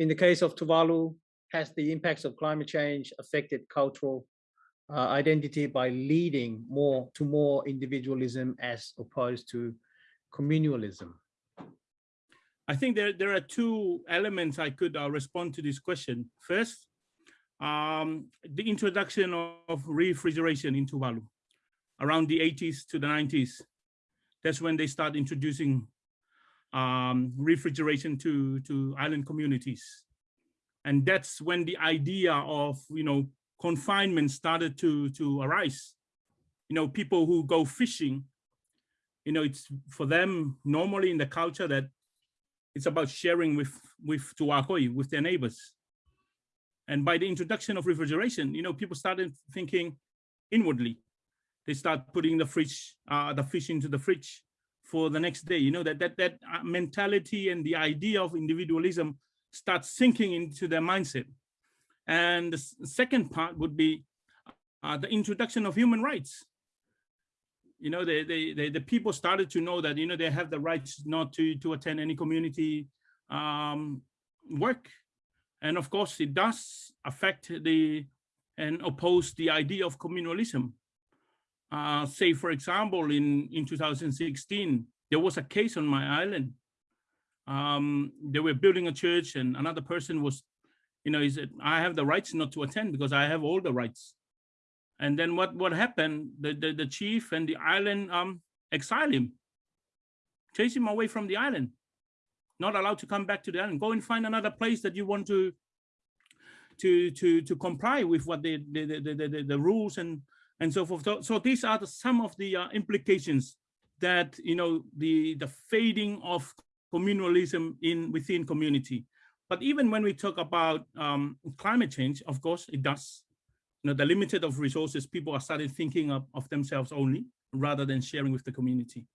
in the case of Tuvalu, has the impacts of climate change affected cultural uh, identity by leading more to more individualism as opposed to communalism? I think there, there are two elements I could uh, respond to this question. First, um, the introduction of refrigeration in Tuvalu around the 80s to the 90s. That's when they start introducing um, refrigeration to, to island communities. And that's when the idea of, you know, confinement started to, to arise. You know, people who go fishing, you know, it's for them normally in the culture that it's about sharing with, with Tuakoi, with their neighbors. And by the introduction of refrigeration, you know, people started thinking inwardly. They start putting the fridge, uh, the fish into the fridge for the next day. You know, that, that, that uh, mentality and the idea of individualism starts sinking into their mindset. And the second part would be uh, the introduction of human rights. You know, they, they, they, the people started to know that, you know, they have the rights not to, to attend any community um, work. And of course, it does affect the and oppose the idea of communalism. Uh, say, for example, in, in 2016, there was a case on my island. Um, they were building a church and another person was you know, he said, I have the rights not to attend because I have all the rights. And then what, what happened? The, the, the chief and the island um, exile him, chase him away from the island, not allowed to come back to the island. Go and find another place that you want to to to to comply with what the the the, the, the, the rules and and so forth. So, so these are the, some of the uh, implications that you know the the fading of communalism in within community. But even when we talk about um, climate change, of course, it does. You know, the limited of resources, people are starting thinking of, of themselves only rather than sharing with the community.